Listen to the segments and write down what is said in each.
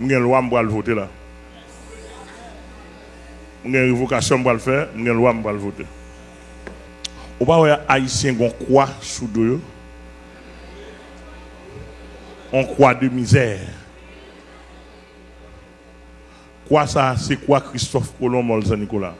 Je suis loi pour le voter là. Je révocation pour le faire, je suis loi pour le voter. Ou pas ouais haïtien gon croix sous deux. On croix de misère? Quoi ça c'est quoi Christophe Colomb Molza Nicolas?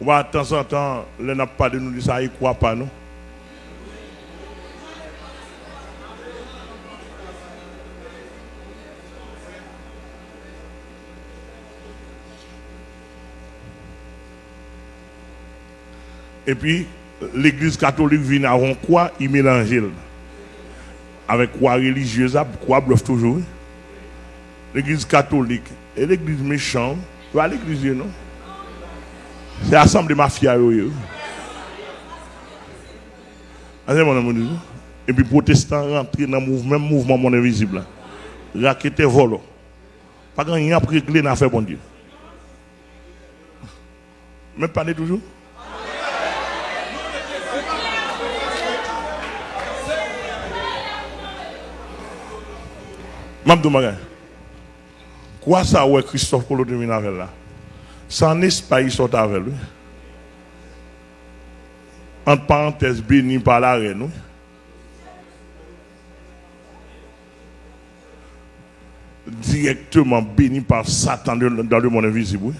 Ou de temps en temps, les n'a pas de nous dire ça, il croit pas non Et puis, l'église catholique vient avant quoi Il mélange avec quoi religieuse, quoi bluff toujours. L'église catholique et l'église méchante, pas l'église non? C'est l'assemblée mafia. ami, Et puis, protestants rentrent dans le même mouvement mon invisible. Raquette volo. Pas grand rien après clé n'a fait bon Dieu. Mais parlez toujours? Mabdou Magay. Quoi ça, ouais, Christophe Polo de avec là? Ça n'est pas il sort avec lui. Entre parenthèses, béni par la reine. oui. Directement béni par Satan dans le monde invisible.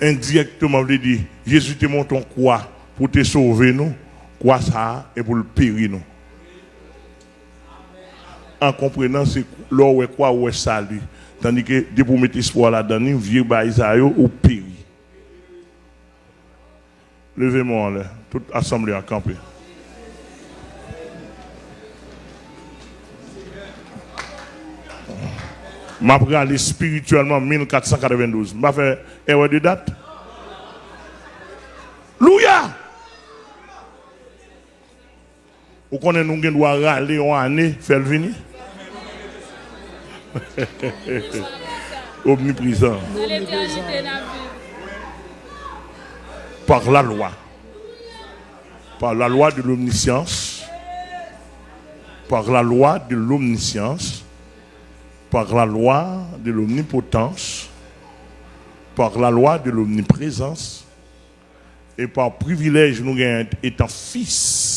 Indirectement, il dit Jésus te montre ton quoi pour te sauver, nous. Quoi ça et pour le périr, nous? En comprenant, c'est là où est quoi, est salut. Tandis que, dès pour mettre espoir là-dedans, vieux baïsaïo ou péri. Levez-moi l'air, toute assemblée à camper. Vais aller spirituellement 1492. Je vais faire erreur de date. Louia! Vous connaissez nous qui doit râler en année, faire le venir? Omniprésent. Par la loi. Par la loi de l'omniscience. Par la loi de l'omniscience. Par la loi de l'omnipotence. Par la loi de l'omniprésence. Et par privilège, nous gagnons étant fils,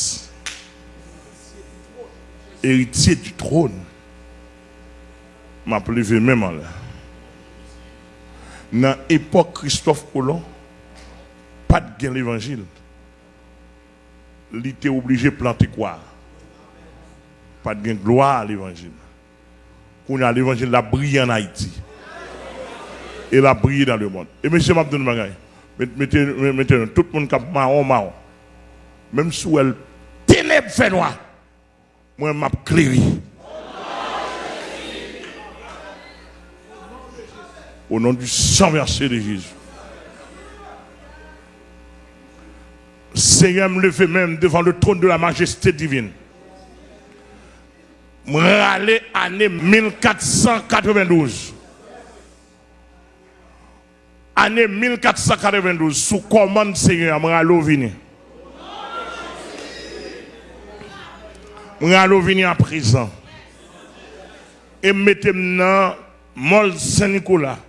héritier du trône. M'a levé même là. Dans l'époque Christophe Colomb, pas de gain l'évangile. Il était obligé de planter quoi? Pas de gain gloire à l'évangile. Qu'on a l'évangile, la brille en Haïti. Et la brille dans le monde. Et monsieur Mabdoun Magay, mettez, tout le monde qui marron, marron. Même si elle ténèbres fait moi, m'a clairi. Au nom du sang versé de Jésus. Seigneur, me lever même devant le trône de la majesté divine. Me râler année 1492. Année 1492, sous commande Seigneur, me râler râler au vini à présent. Et mettez-moi Mol Saint-Nicolas.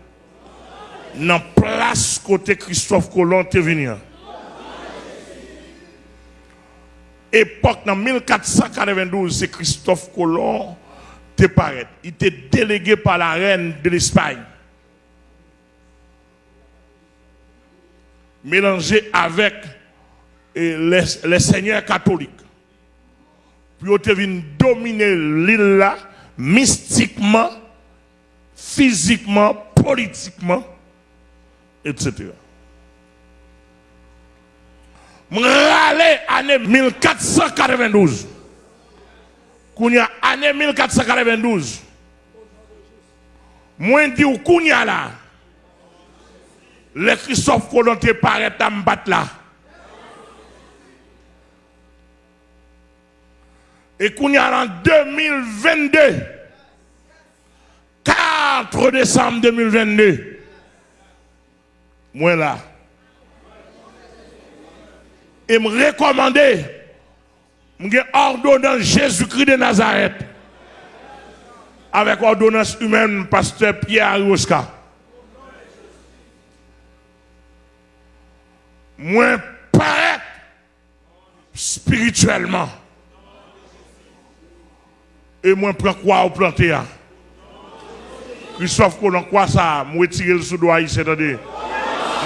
Dans place côté Christophe Colomb te venir. époque, dans 1492, c'est Christophe Colomb te paraît. Il était délégué par la reine de l'Espagne. Mélangé avec eh, les seigneurs catholiques. Était venu dominer l'île là, mystiquement, physiquement, politiquement, etc. M'rale année 1492. Kounya année 1492. Moi dit ou kounya là. Le Christophe Colomb te paraît à là. Et kounya en 2022. 4 décembre 2022. Moi là. Et me recommander, me ordonnance Jésus-Christ de Nazareth. Avec ordonnance humaine, pasteur Pierre Arioska. Moi, paraître spirituellement. Et moi, prends quoi au planter. Christophe, qu'on quoi ça? Moi, retirer le sous doigt ici, attendez.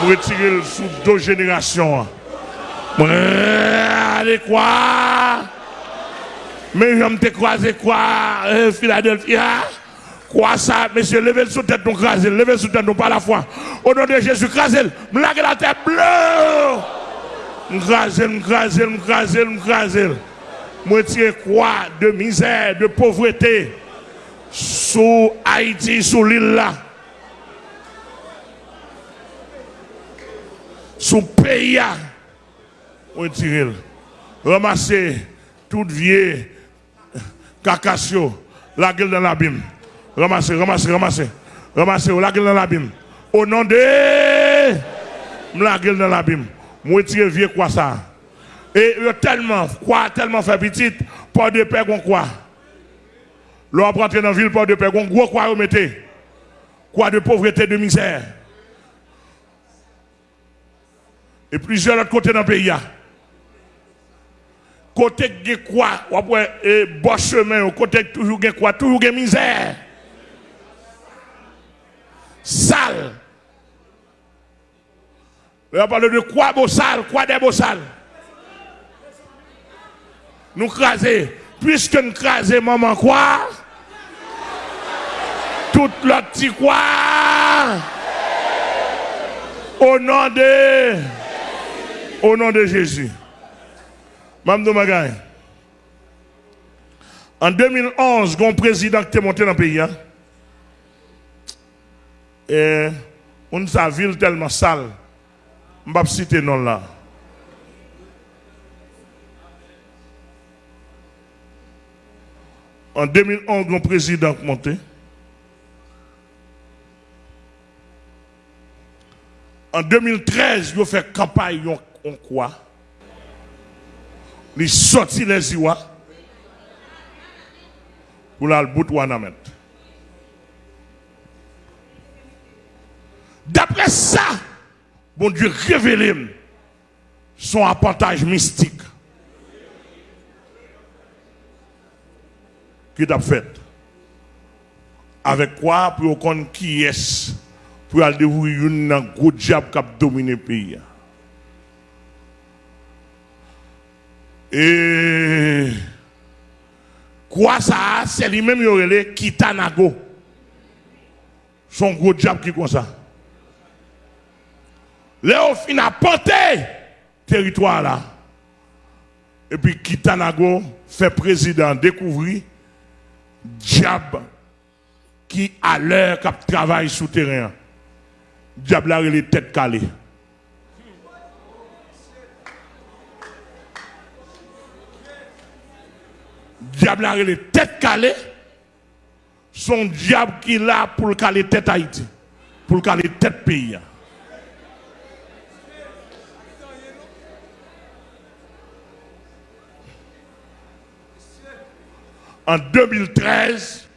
Moi, retirer le sous deux générations. Moi, allez quoi? Mais je me croisé quoi? Euh, Philadelphia? Quoi ça? Monsieur, levez le sous tête, nous crasez. Levez le sous tête, nous pas la foi. Au nom de Jésus, crasez. Me la tête bleue. M'craser, m'craser, m'craser, m'craser. Moi, quoi? De misère, de pauvreté? Sous Haïti, sous l'île là. Sous pays là. Moi, tirer. Ramasser toute vieille cacassio, la gueule dans l'abîme. Ramassez, ramassez, ramassez. Ramassez, la gueule dans l'abîme. Au nom de la gueule dans l'abîme. Moi, tirer vieux quoi ça? Et yo tellement, quoi, tellement fait petit, pas de paix qu'on quoi. L'on rentrer dans la ville, pas de paix, qu'on gros quoi mettez. Quoi de pauvreté, de misère. Et plusieurs autres côtés dans le pays. Côté de quoi, et bon chemin, côté toujours de quoi, toujours de misère. Sale. On parle de quoi beau sale, quoi des beaux sales. Nous craser, puisque nous craser maman quoi, tout le petit quoi, au nom de, au nom de Jésus. Mme Magaï. En 2011, un président qui est monté dans le pays. Hein? Et on sa ville tellement sale. Je ne vais pas citer non là. En 2011, un président monté. En 2013, il a fait campagne, on quoi? Il sorti les Iwa pour la bout D'après ça, bon Dieu révélé son apportage mystique qu'il a fait. Avec quoi pour qu'on qui est pour aller dévoiler un gros diable qui a dominé le pays? Et quoi ça, c'est lui-même qui aurait Kitanago. Son gros diable qui comme ça. Léo fin a porté territoire là. Et puis Kitanago fait président découvrir diable qui a l'heure qui travaille souterrain. Diable a les têtes calées. diable a les têtes calées. Son diable qui là pour caler tête Haïti. Pour caler tête pays. En 2013,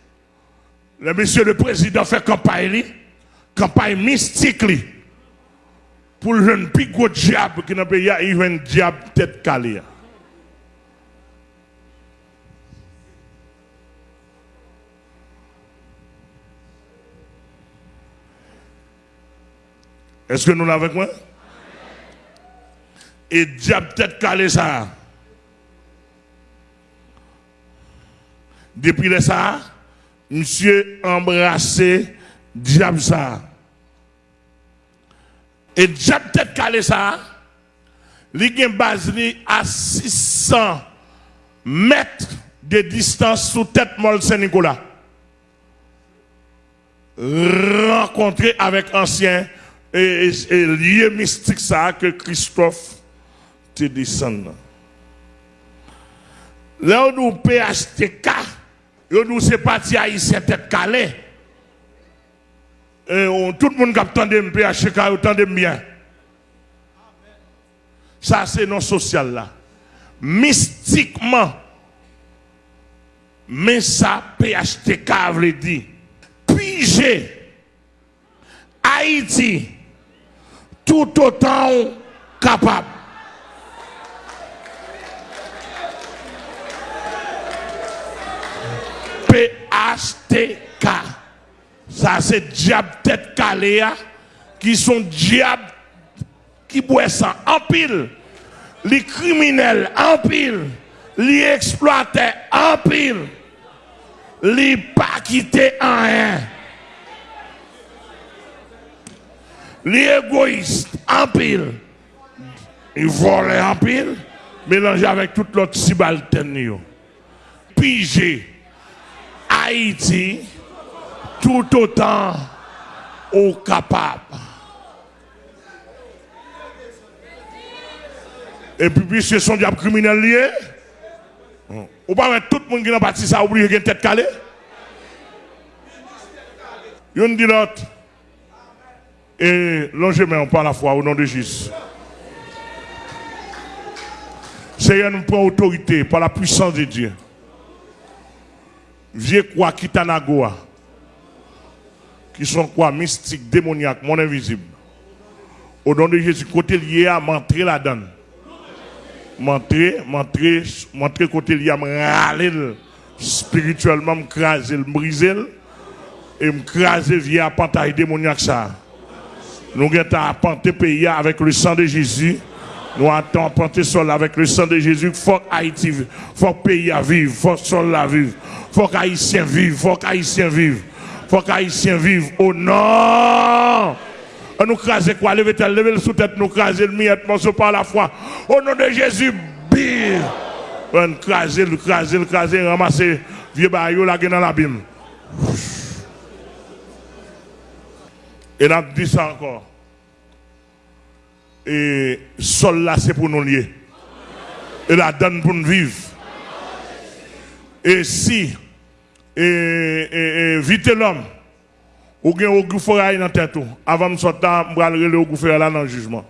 le monsieur le président fait campagne, campagne mystique pour le jeune pigot diable qui n'a pas il un diable tête calée. Est-ce que nous l'avons avec moi? Et diable peut-être calé ça. Depuis le ça, monsieur embrassé diable ça. Et diable peut-être calé ça. Il a base à 600 mètres de distance sous tête Mol Saint-Nicolas. Rencontré avec ancien et, et, lié mystique ça que Christophe te descend. Là où nous PHTK, nous c'est parti haïtien tête calé. Et on- tout le monde qui attend de PHK, attendez bien. Ça, c'est non social là. Mystiquement, mais ça, PHTK veut dire, piger Haïti tout autant capable. PHTK. Ça, c'est diable tête calée, hein, qui sont diables qui boivent ça en pile. Les criminels en pile. Les exploiteurs en pile. Les pas quittés en rien. Les égoïstes en pile. Ils volent en pile. Mélangés avec toute l'autre subalterne. yo. Pigé. Haïti. Tout autant au capable. Et puis, puisque son diable criminel lié, ou pas tout le monde qui n'a pas ça, oublier qu'il a une tête calée. Yon dit l'autre. Et longez-moi par la foi au nom de Jésus. Seigneur, nous prend autorité par la puissance de Dieu. Vieux quoi, Kitanagoa, qui sont quoi, mystiques, démoniaques, mon invisible. Au nom de Jésus, côté lié à m'entrer là-dedans. M'entrer, m'entrer, m'entrer côté lié à me râler spirituellement, me briser et m'craser via apantail démoniaque ça. Nous avons apporté pays avec le sang de Jésus. Nous avons apporté sol avec le sang de Jésus. Faut Haïti, faut pays à vivre, faut sol à vivre, faut que Haïtien vive, faut que Haïtien vive, faut que Haïtien vive. Au nom. On nous crase quoi, levez tête, levez le sous-tête, nous craser le miette, morceau par la foi. Au nom de Jésus, bim. On crase, le crase, le crase, ramasser vieux baillot là dans l'abîme. Et a dit ça encore. Et sol là, c'est pour nous lier. Et la donne pour nous vivre. Et si, et, vite l'homme, ou au gouffre dans tête, avant de sortir, je vais gouffre là dans le jugement.